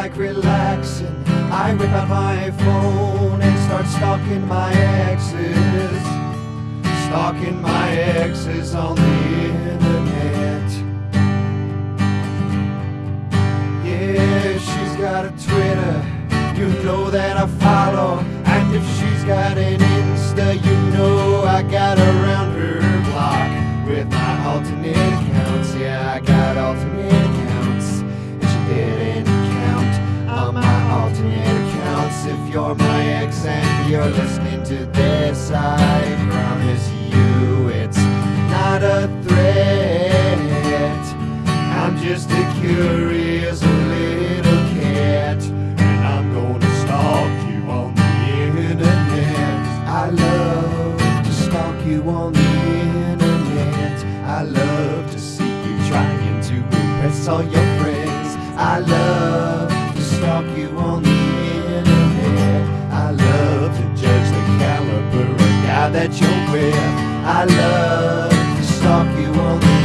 like relaxing, I whip out my phone and start stalking my exes. Stalking my exes on the internet. Yeah, she's got a Twitter, you know that I follow. And if she's got an Insta, you know I got around her block with my alternate accounts. Yeah, I got alternate you're my ex and you're listening to this, I promise you it's not a threat. I'm just a curious little cat, and I'm gonna stalk you on the internet. I love to stalk you on the internet. I love to see you trying to impress all your friends. I love to stalk you on the guy that you're with. I love to stalk you on the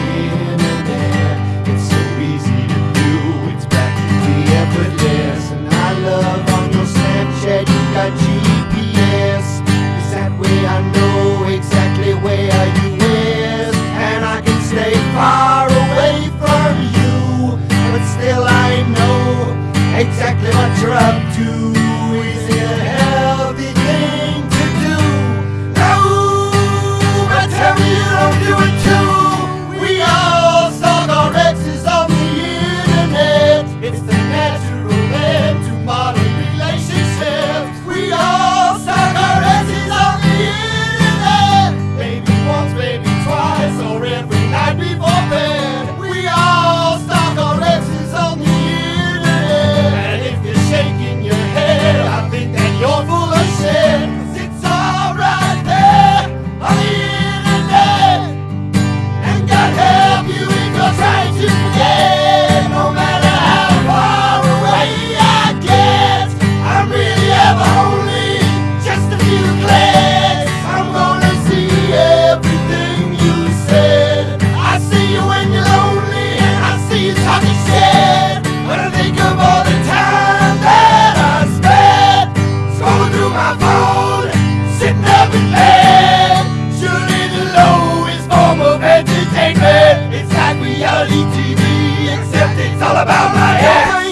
internet. It's so easy to do, it's practically effortless. And I love on your Snapchat, you got GPS. Cause that way I know exactly where you is. And I can stay far entertainment. It's like reality TV, except it's all about my ass.